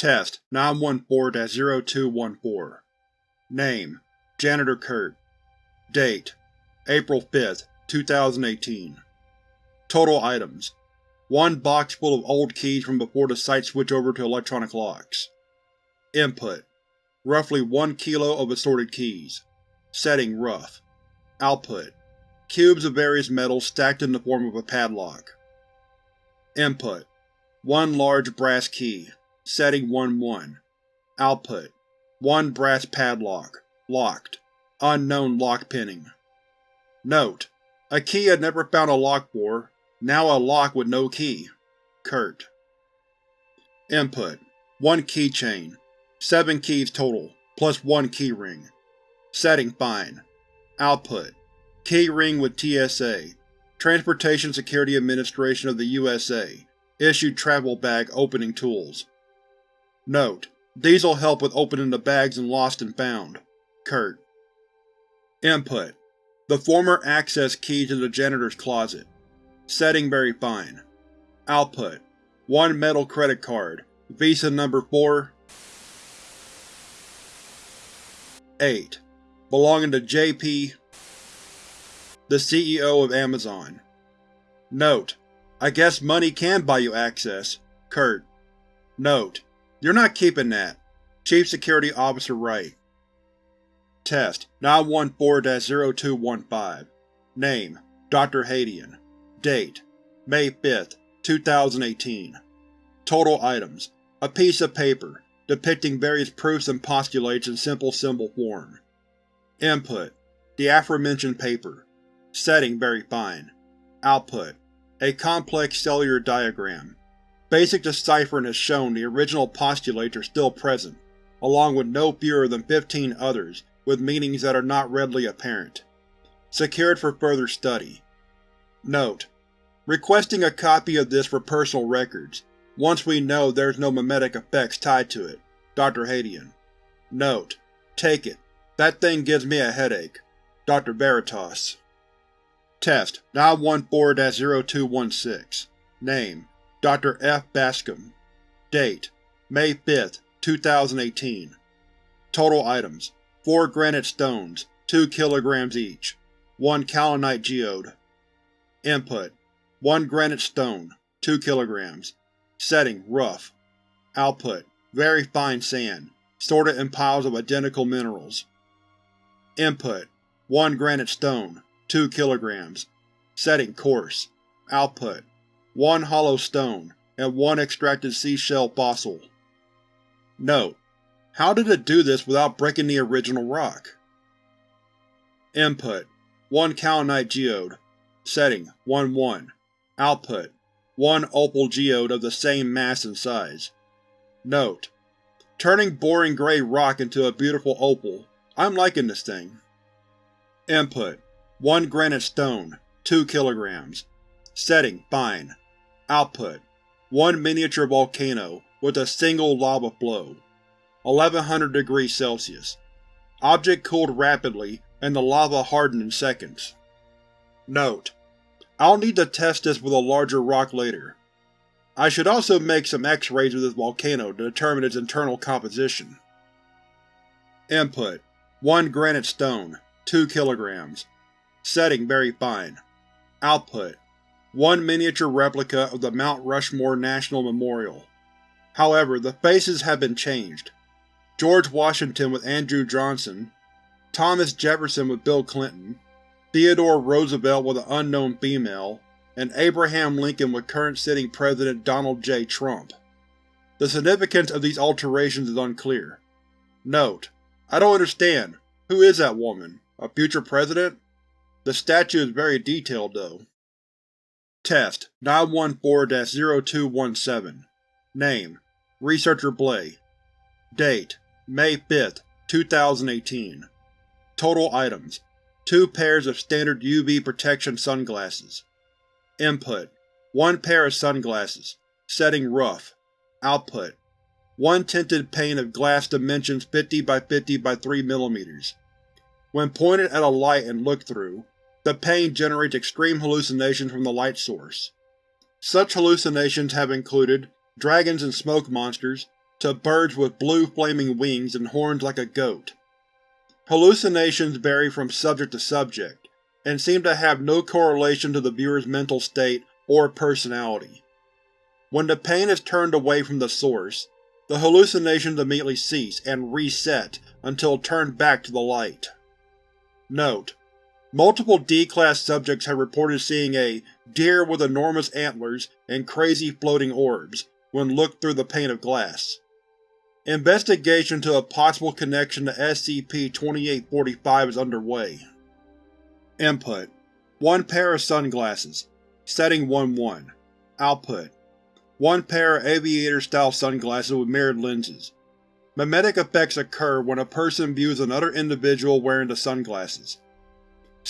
Test 914-0214 Name: Janitor Kurt Date: April 5, 2018 Total Items: 1 box full of old keys from before the site switched over to electronic locks. Input: Roughly 1 kilo of assorted keys. Setting: Rough. Output: Cubes of various metals stacked in the form of a padlock. Input: 1 large brass key. Setting 1-1. Output: 1 brass padlock. Locked. Unknown lock pinning. Note: A key I'd never found a lock for, now a lock with no key. Kurt. Input: 1 keychain. 7 keys total, plus 1 keyring. Setting Fine. Output: Keyring with TSA, Transportation Security Administration of the USA, issued travel bag opening tools. Note: These will help with opening the bags in Lost and Found. Kurt. Input: The former access key to the janitor's closet. Setting very fine. Output: One metal credit card, Visa number 4 8. Belonging to J.B. the CEO of Amazon. Note: I guess money can buy you access. Kurt. Note: You're not keeping that. Chief Security Officer Wright. Test 914-0215 Name: Dr. Hadian Date: May 5, 2018 Total Items: A piece of paper, depicting various proofs and postulates in simple symbol form. Input: The aforementioned paper. Setting very fine. Output: A complex cellular diagram. Basic deciphering has shown the original postulates are still present, along with no fewer than 15 others with meanings that are not readily apparent. Secured for further study. Note: Requesting a copy of this for personal records, once we know there's no memetic effects tied to it. Dr. Hadian. Note: Take it. That thing gives me a headache. Dr. Veritas. Test 914-0216 Name: Dr. F. Bascom Date: May 5, 2018 Total Items: 4 granite stones, 2 kg each. 1 kaolinite geode. Input: 1 granite stone, 2 kg. Setting: Rough. Output: Very fine sand, sorted in piles of identical minerals. Input: 1 granite stone, 2 kg. Setting: Coarse. Output: 1 hollow stone, and 1 extracted seashell fossil. Note: How did it do this without breaking the original rock? Input: 1 kaolinite geode. Setting: 1-1. Output: 1 opal geode of the same mass and size. Note: Turning boring gray rock into a beautiful opal. I'm liking this thing. Input: 1 granite stone, 2 kg. Setting: Fine. Output: 1 miniature volcano, with a single lava flow. 1100 degrees Celsius. Object cooled rapidly and the lava hardened in seconds. Note: I'll need to test this with a larger rock later. I should also make some X-rays of this volcano to determine its internal composition. Input: 1 granite stone, 2 kg. Setting very fine. Output: 1 miniature replica of the Mount Rushmore National Memorial. However, the faces have been changed. George Washington with Andrew Johnson, Thomas Jefferson with Bill Clinton, Theodore Roosevelt with an unknown female, and Abraham Lincoln with current sitting President Donald J. Trump. The significance of these alterations is unclear. Note: I don't understand. Who is that woman? A future president? The statue is very detailed, though. Test 914-0217 Name: Researcher Blay Date: May 5, 2018 Total Items: 2 pairs of standard UV protection sunglasses. Input: 1 pair of sunglasses. Setting Rough. Output: 1 tinted pane of glass dimensions 50 by 50 by 3 mm. When pointed at a light and looked through, the pane generates extreme hallucinations from the light source. Such hallucinations have included dragons and smoke monsters, to birds with blue flaming wings and horns like a goat. Hallucinations vary from subject to subject, and seem to have no correlation to the viewer's mental state or personality. When the pane is turned away from the source, the hallucinations immediately cease and reset until turned back to the light. Note: Multiple D-Class subjects have reported seeing a deer with enormous antlers and crazy floating orbs when looked through the pane of glass. Investigation into a possible connection to SCP-2845 is underway. Input: 1 pair of sunglasses. Setting 1-1. Output: one pair of aviator-style sunglasses with mirrored lenses. Memetic effects occur when a person views another individual wearing the sunglasses.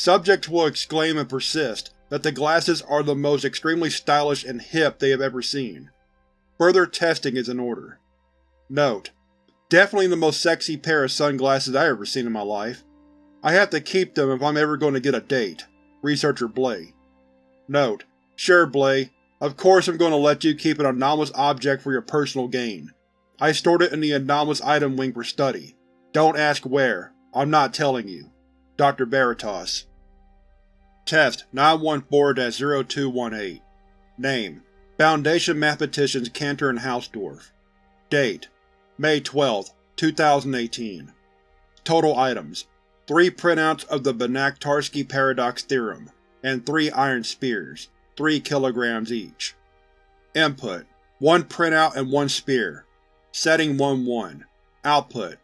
Subjects will exclaim and persist that the glasses are the most extremely stylish and hip they have ever seen. Further testing is in order. Note: Definitely the most sexy pair of sunglasses I've ever seen in my life. I have to keep them if I'm ever going to get a date. Researcher Blay. Note: Sure, Blay, of course I'm going to let you keep an anomalous object for your personal gain. I stored it in the anomalous item wing for study. Don't ask where. I'm not telling you. Dr. Veritas Test 914-0218 Name Foundation Mathematicians Cantor and Hausdorff Date May 12, 2018 Total items 3 printouts of the Banach-Tarski Paradox Theorem, and 3 iron spheres. 3 kilograms each. Input: 1 printout and 1 sphere. Setting 1-1. Output: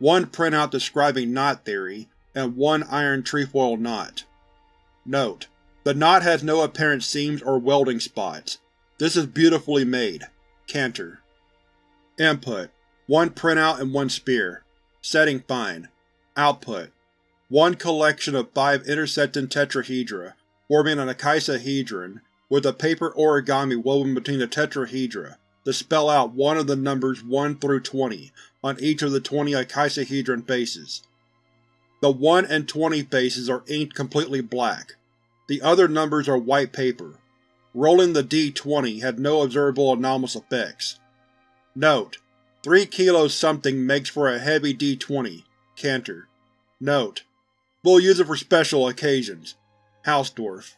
1 printout describing knot theory, and 1 iron trefoil knot. Note: The knot has no apparent seams or welding spots. This is beautifully made. Cantor. Input: 1 printout and 1 spear. Setting fine. Output: 1 collection of 5 intersecting tetrahedra forming an icosahedron, with a paper origami woven between the tetrahedra to spell out one of the numbers 1 through 20 on each of the 20 icosahedron faces. The 1 and 20 faces are inked completely black. The other numbers are white paper. Rolling the d20 had no observable anomalous effects. Note: 3 kilos something makes for a heavy d20. Cantor. Note: We'll use it for special occasions. Hausdorff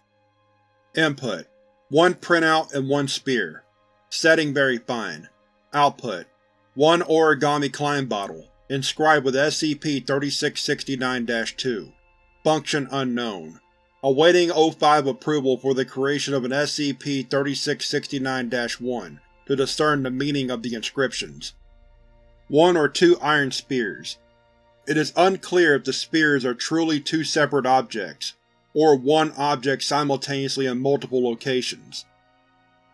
Input: 1 printout and 1 spear. Setting very fine. Output: 1 origami Klein bottle, inscribed with SCP-3669-2. Function unknown. Awaiting O5 approval for the creation of an SCP-3669-1 to discern the meaning of the inscriptions. 1 or 2 iron spears. It is unclear if the spheres are truly two separate objects, or one object simultaneously in multiple locations.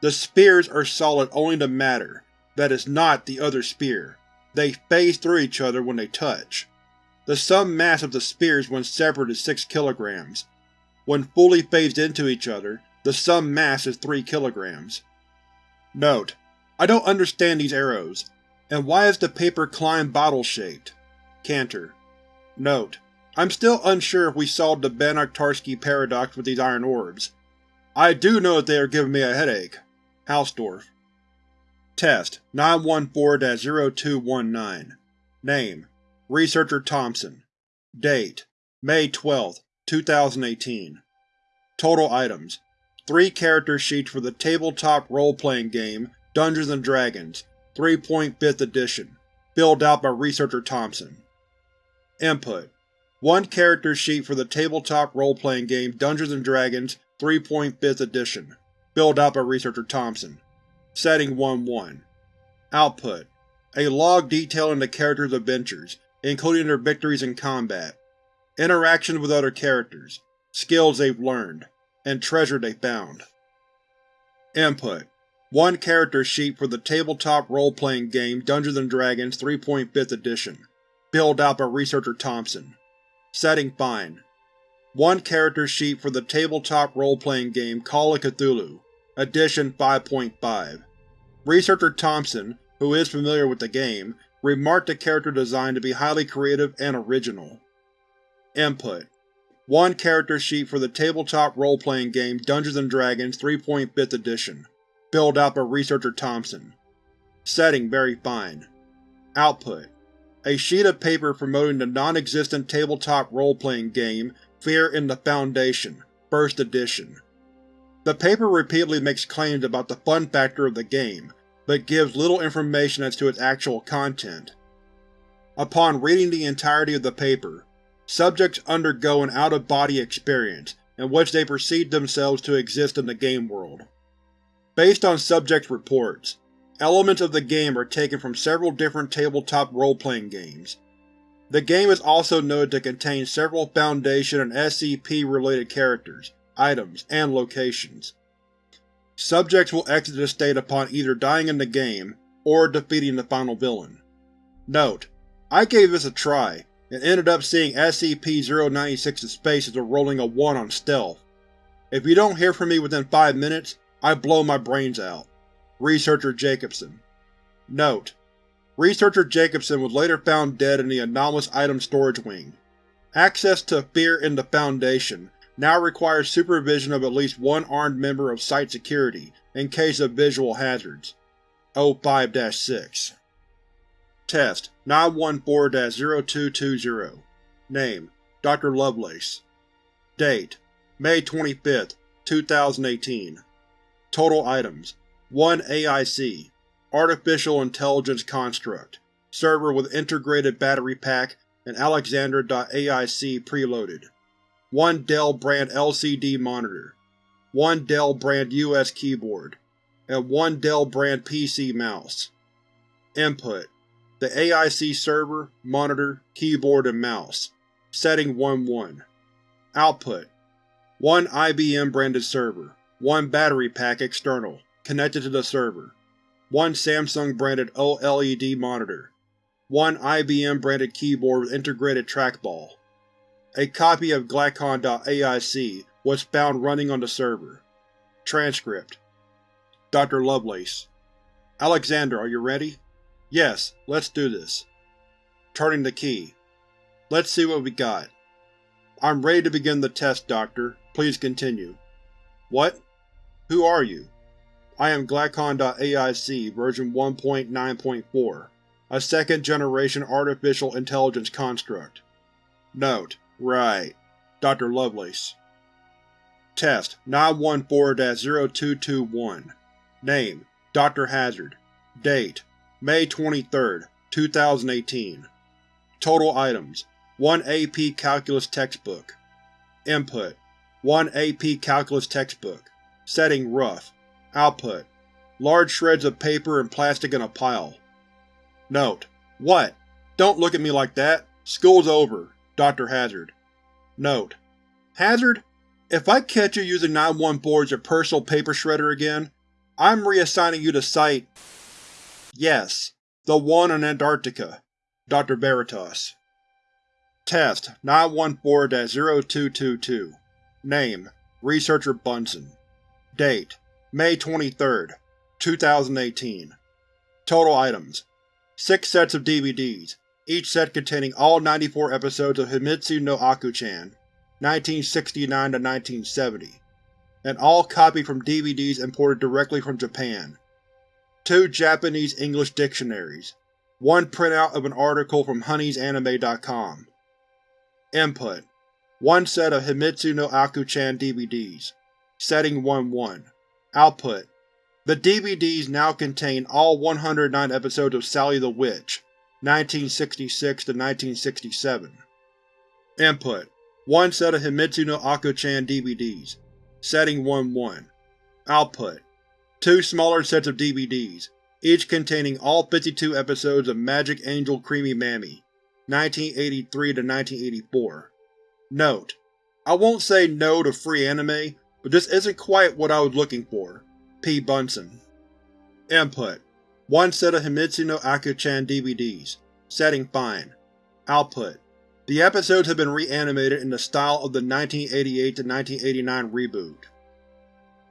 The spheres are solid only to matter, that is not the other sphere. They phase through each other when they touch. The sum mass of the spheres when separate is 6 kilograms. When fully phased into each other, the sum mass is 3 kilograms. Note: I don't understand these arrows. And why is the paper Klein bottle shaped? Cantor. Note: I'm still unsure if we solved the Banach-Tarski paradox with these iron orbs. I do know that they are giving me a headache. Hausdorff Test 914-0219 Name Researcher Thompson Date May 12, 2018 Total items 3 character sheets for the tabletop role-playing game Dungeons & Dragons 3.5th edition, filled out by Researcher Thompson. Input: one character sheet for the tabletop role-playing game Dungeons & Dragons 3.5th edition, filled out by Researcher Thompson. Setting 1-1. Output: A log detailing the characters' adventures, including their victories in combat, interactions with other characters, skills they've learned, and treasure they found. Input: One character sheet for the tabletop role-playing game Dungeons & Dragons 3.5th edition, filled out by Researcher Thompson. Setting fine. One character sheet for the tabletop role-playing game Call of Cthulhu, Edition 5.5. Researcher Thompson, who is familiar with the game, remarked the character design to be highly creative and original. Input: One character sheet for the tabletop role-playing game Dungeons & Dragons 3.5th edition, filled out by Researcher Thompson. Setting very fine. Output: A sheet of paper promoting the non-existent tabletop role-playing game Fear in the Foundation, First Edition. The paper repeatedly makes claims about the fun factor of the game, but gives little information as to its actual content. Upon reading the entirety of the paper, subjects undergo an out-of-body experience in which they perceive themselves to exist in the game world. Based on subjects' reports, elements of the game are taken from several different tabletop role-playing games. The game is also noted to contain several Foundation and SCP-related characters, items, and locations. Subjects will exit this state upon either dying in the game, or defeating the final villain. Note: I gave this a try, and ended up seeing SCP-096's face as a rolling a 1 on stealth. If you don't hear from me within 5 minutes, I blow my brains out. Researcher Jacobson Note: Researcher Jacobson was later found dead in the anomalous item storage wing. Access to Fear in the Foundation now requires supervision of at least one armed member of Site Security in case of visual hazards. O5-6 Test 914-0220 Name: Dr. Lovelace Date: May 25, 2018 Total Items 1 AIC Artificial Intelligence Construct Server with integrated battery pack and Alexandra.AIC preloaded 1 Dell brand LCD monitor. 1 Dell brand US keyboard. And 1 Dell brand PC mouse. Input. The AIC server, monitor, keyboard, and mouse. Setting 1-1. Output: 1 IBM-branded server, 1 battery pack external, connected to the server, 1 Samsung-branded OLED monitor, 1 IBM-branded keyboard with integrated trackball. A copy of Glacon.aic was found running on the server. Transcript Dr. Lovelace Alexander, are you ready? Yes, let's do this. Turning the key. Let's see what we got. I'm ready to begin the test, Doctor. Please continue. What? Who are you? I am Glacon.aic version 1.9.4, a second-generation artificial intelligence construct. Note: Right. Dr. Lovelace. Test 914-0221 Name: Dr. Hazard Date: May 23, 2018 Total Items 1 AP Calculus Textbook Input 1 AP Calculus Textbook Setting Rough Output Large shreds of paper and plastic in a pile. Note: What? Don't look at me like that. School's over. Dr. Hazard. Note: Hazard, if I catch you using 914 as personal paper shredder again, I'm reassigning you to Site Yes, the one in Antarctica. Dr. Veritas Test 914-0222 Name: Researcher Bunsen Date: May 23, 2018 Total Items 6 sets of DVDs, each set containing all 94 episodes of Himitsu no Akko-chan 1969-1970, and all copied from DVDs imported directly from Japan two Japanese-English dictionaries, one printout of an article from honeysanime.com. Input: One set of Himitsu no Akko-chan DVDs. Setting 1-1. Output: The DVDs now contain all 109 episodes of Sally the Witch, 1966-1967. Input: One set of Himitsu no Akko-chan DVDs. Setting 1-1. Output: two smaller sets of DVDs, each containing all 52 episodes of Magic Angel Creamy Mami, 1983-1984. Note: I won't say no to free anime, but this isn't quite what I was looking for. P. Bunsen Input: One set of Himitsu no Akko-chan DVDs. Setting fine. Output: The episodes have been reanimated in the style of the 1988-1989 reboot.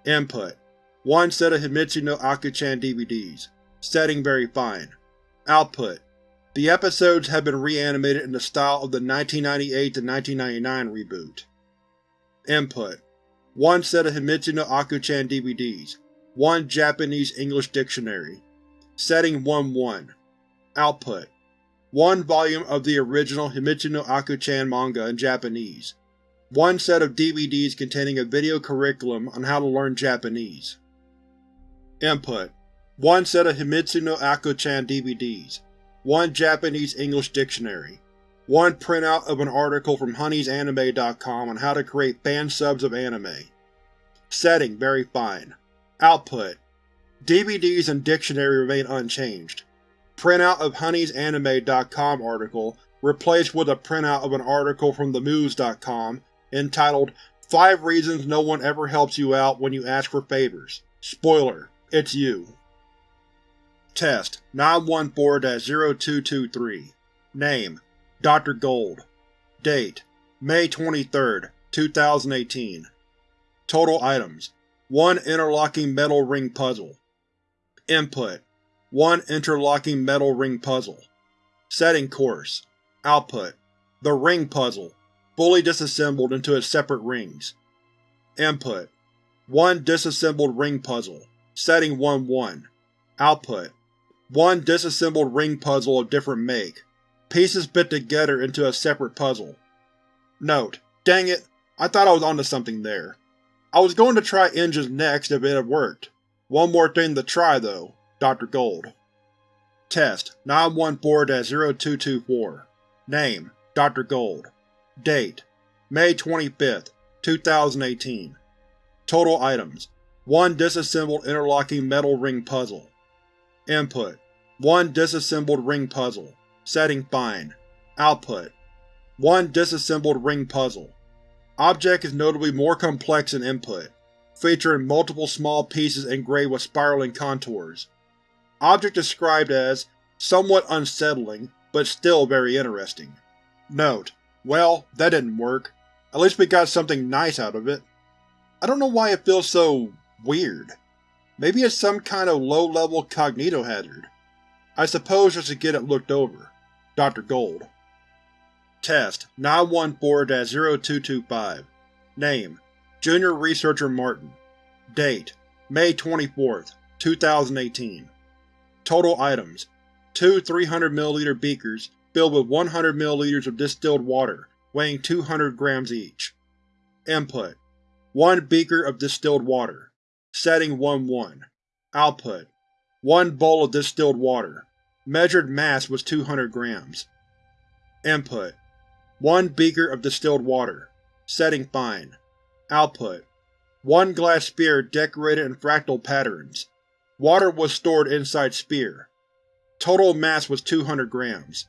Input: one set of Himitsu no Akko-chan DVDs. Setting very fine. Output: The episodes have been reanimated in the style of the 1998-1999 reboot. Input: One set of Himitsu no Akko-chan DVDs. One Japanese-English dictionary. Setting 1-1. Output: one volume of the original Himitsu no Akko-chan manga in Japanese, one set of DVDs containing a video curriculum on how to learn Japanese. Input: One set of Himitsu no Akko-chan DVDs, one Japanese-English dictionary, one printout of an article from honeysanime.com on how to create fan subs of anime. Setting very fine. Output: DVDs and dictionary remain unchanged. Printout of honeysanime.com article replaced with a printout of an article from themuse.com entitled 5 Reasons No One Ever Helps You Out When You Ask for Favors. Spoiler: It's you. Test 914-0223 Name: Dr. Gold Date: May 23, 2018 Total items: 1 interlocking metal ring puzzle. Input: 1 interlocking metal ring puzzle. Setting coarse. Output: The ring puzzle, fully disassembled into its separate rings. Input: 1 disassembled ring puzzle. Setting 1-1. Output: 1 disassembled ring puzzle of different make. Pieces bit together into a separate puzzle. Note: Dang it, I thought I was onto something there. I was going to try engines next if it had worked. One more thing to try, though. Dr. Gold. Test 914-0224 Name: Dr. Gold Date: May 25, 2018 Total items: 1 disassembled interlocking metal ring puzzle. Input: 1 disassembled ring puzzle. Setting Fine. Output: 1 disassembled ring puzzle. Object is notably more complex than input, featuring multiple small pieces engraved with spiraling contours. Object described as somewhat unsettling, but still very interesting. Note: Well, that didn't work. At least we got something nice out of it. I don't know why it feels so… weird. Maybe it's some kind of low-level cognito hazard. I suppose just to get it looked over. Dr. Gold. Test 914-0225 Name: Junior Researcher Martin Date: May 24, 2018 Total items: Two 300ml beakers filled with 100 ml of distilled water, weighing 200 grams each. Input: 1 beaker of distilled water. Setting 1-1. Output: 1 bowl of distilled water. Measured mass was 200 grams. Input: 1 beaker of distilled water. Setting fine. Output: 1 glass sphere decorated in fractal patterns. Water was stored inside sphere. Total mass was 200 grams.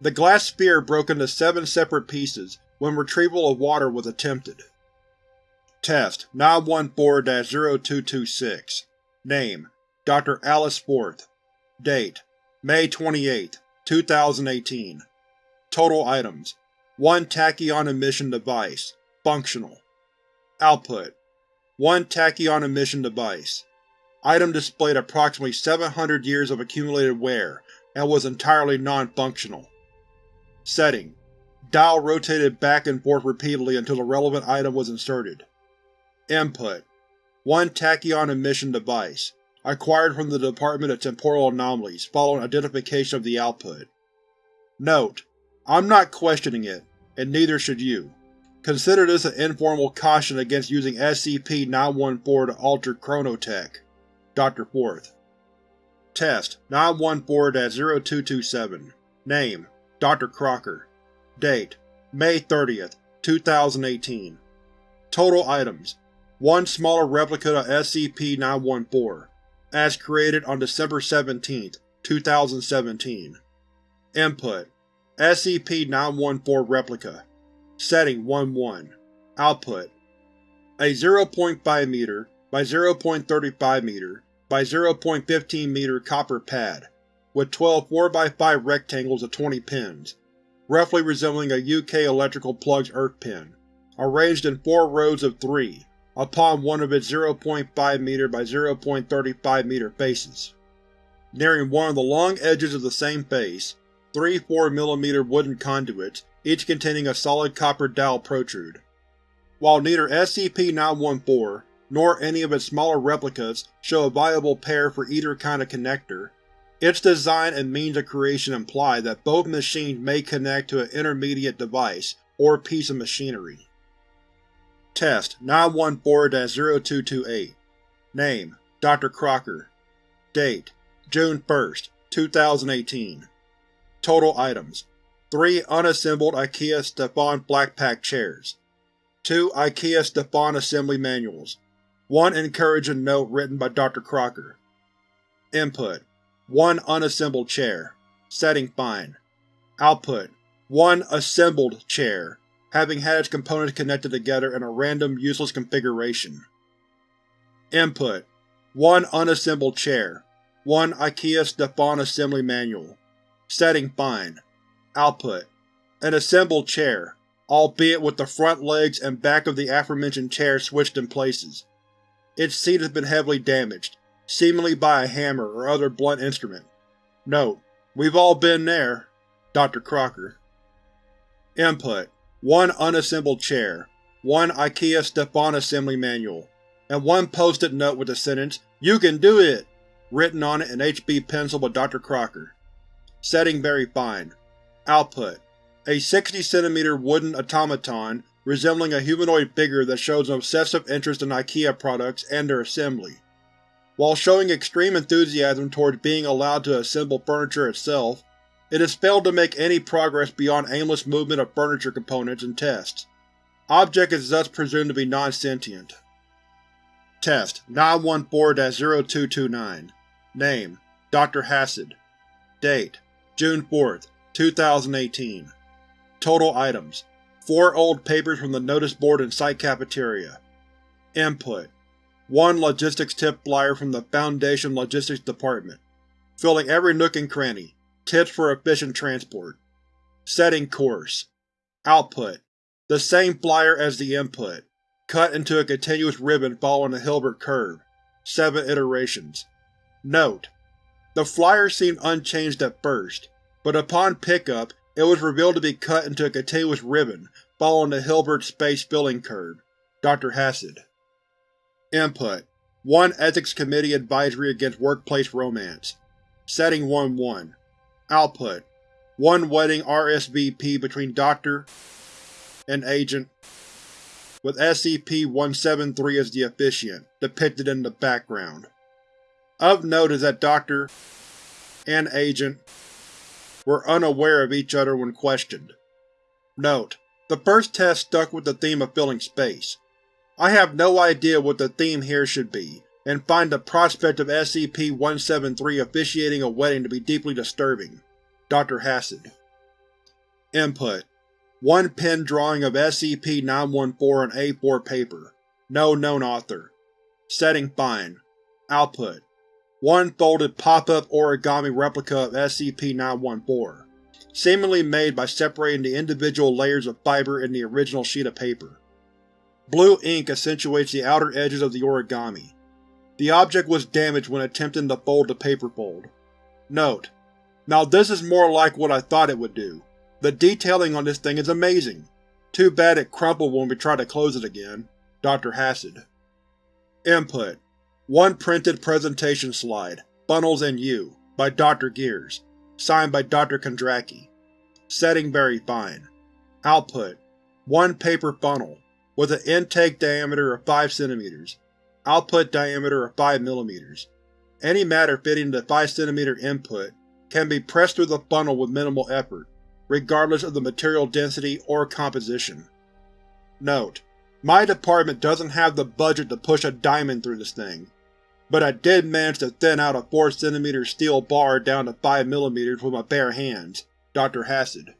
The glass sphere broke into seven separate pieces when retrieval of water was attempted. Test 914-0226 Name: Dr. Alice Forth Date: May 28, 2018 Total items: 1 tachyon emission device. Functional. Output: 1 tachyon emission device. Item displayed approximately 700 years of accumulated wear, and was entirely non-functional. Setting: Dial rotated back and forth repeatedly until the relevant item was inserted. Input: 1 tachyon emission device, acquired from the Department of Temporal Anomalies following identification of the output. Note: I'm not questioning it, and neither should you. Consider this an informal caution against using SCP-914 to alter chronotech. Dr. Forth. Test 914-0227 Name: Dr. Crocker Date: May 30, 2018 Total items: 1 smaller replica of SCP-914, as created on December 17, 2017 Input: SCP-914 Replica Setting 1-1 Output: A 0.5 m by 0.35 m by 0.15 m copper pad, with 12 4x5 rectangles of 20 pins, roughly resembling a UK electrical plug's earth pin, arranged in four rows of three, upon one of its 0.5 m by 0.35 m faces. Nearing one of the long edges of the same face, three 4mm wooden conduits, each containing a solid copper dowel protrude. While neither SCP-914 nor any of its smaller replicas show a viable pair for either kind of connector, Its design and means of creation imply that both machines may connect to an intermediate device, or piece of machinery. Test 914-0228 Name: Dr. Crocker Date: June 1, 2018 Total items: 3 unassembled IKEA Stefan Blackpack chairs 2 IKEA Stefan assembly manuals 1 encouraging note written by Dr. Crocker Input: 1 unassembled chair. Setting fine. Output: 1 assembled chair, having had its components connected together in a random, useless configuration. Input: 1 unassembled chair. 1 IKEA Stefan assembly manual. Setting fine. Output: An assembled chair, albeit with the front legs and back of the aforementioned chair switched in places. Its seat has been heavily damaged, seemingly by a hammer or other blunt instrument. Note: We've all been there. Dr. Crocker. Input: 1 unassembled chair, 1 IKEA Stefan assembly manual, and 1 post-it note with the sentence, You can do it! written on it in HB pencil by Dr. Crocker. Setting very fine. Output: A 60 cm wooden automaton resembling a humanoid figure that shows an obsessive interest in IKEA products and their assembly. While showing extreme enthusiasm towards being allowed to assemble furniture itself, it has failed to make any progress beyond aimless movement of furniture components in tests. Object is thus presumed to be non-sentient. Test 914-0229 Name: Dr. Hassad Date: June 4, 2018 Total items: 4 old papers from the notice board and site cafeteria. Input: one logistics tip flyer from the Foundation Logistics Department, filling every nook and cranny. Tips for efficient transport. Setting coarse. Output: The same flyer as the input, cut into a continuous ribbon following a Hilbert curve. Seven iterations. Note: The flyer seemed unchanged at first, but upon pickup it was revealed to be cut into a continuous ribbon following the Hilbert space filling curve. Dr. Hassad. Input: 1 Ethics Committee Advisory Against Workplace Romance. Setting 1-1. Output: 1 wedding RSVP between Dr. and Agent, with SCP-173 as the officiant, depicted in the background. Of note is that Dr. and Agent were unaware of each other when questioned. Note: The first test stuck with the theme of filling space, I have no idea what the theme here should be, and find the prospect of SCP-173 officiating a wedding to be deeply disturbing. Dr. Hassad Input: One pen drawing of SCP-914 on A4 paper. No known author. Setting fine. Output: One folded pop-up origami replica of SCP-914, seemingly made by separating the individual layers of fiber in the original sheet of paper. Blue ink accentuates the outer edges of the origami. The object was damaged when attempting to fold the paper fold. Note: Now this is more like what I thought it would do. The detailing on this thing is amazing. Too bad it crumpled when we tried to close it again. Dr. Hassad. Input: One printed presentation slide, Funnels and You, by Dr. Gears. Signed by Dr. Kondraki. Setting very fine. Output: One paper funnel, with an intake diameter of 5 cm, output diameter of 5 mm. Any matter fitting the 5 cm input can be pressed through the funnel with minimal effort, regardless of the material density or composition. Note: My department doesn't have the budget to push a diamond through this thing, but I did manage to thin out a 4 cm steel bar down to 5 mm with my bare hands. Dr. Hassad